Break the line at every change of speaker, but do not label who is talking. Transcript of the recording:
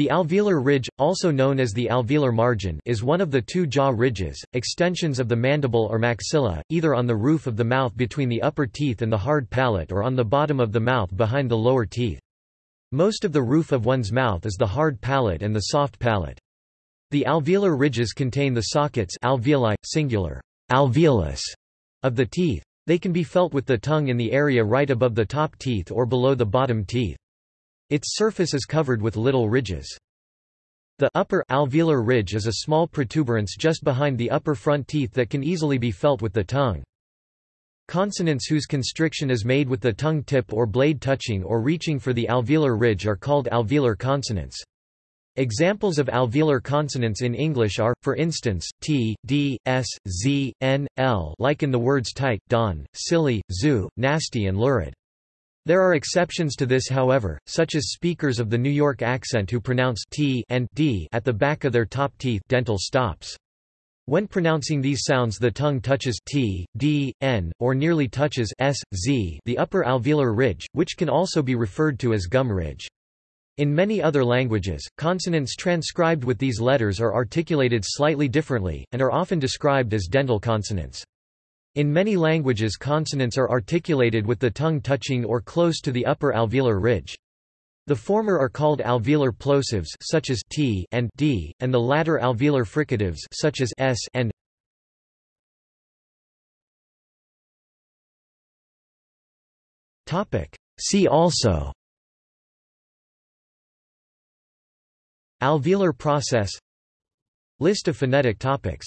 The alveolar ridge, also known as the alveolar margin is one of the two jaw ridges, extensions of the mandible or maxilla, either on the roof of the mouth between the upper teeth and the hard palate or on the bottom of the mouth behind the lower teeth. Most of the roof of one's mouth is the hard palate and the soft palate. The alveolar ridges contain the sockets alveoli, singular, alveolus, of the teeth. They can be felt with the tongue in the area right above the top teeth or below the bottom teeth. Its surface is covered with little ridges. The upper alveolar ridge is a small protuberance just behind the upper front teeth that can easily be felt with the tongue. Consonants whose constriction is made with the tongue tip or blade touching or reaching for the alveolar ridge are called alveolar consonants. Examples of alveolar consonants in English are, for instance, t, d, s, z, n, l like in the words tight, don, silly, zoo, nasty and lurid. There are exceptions to this however, such as speakers of the New York accent who pronounce t and d at the back of their top teeth dental stops. When pronouncing these sounds the tongue touches t, d, n, or nearly touches s, z the upper alveolar ridge, which can also be referred to as gum ridge. In many other languages, consonants transcribed with these letters are articulated slightly differently, and are often described as dental consonants. In many languages consonants are articulated with the tongue touching or close to the upper alveolar ridge. The former are called alveolar plosives such as t and d, and the latter alveolar fricatives such as s and Topic See also Alveolar process List of phonetic topics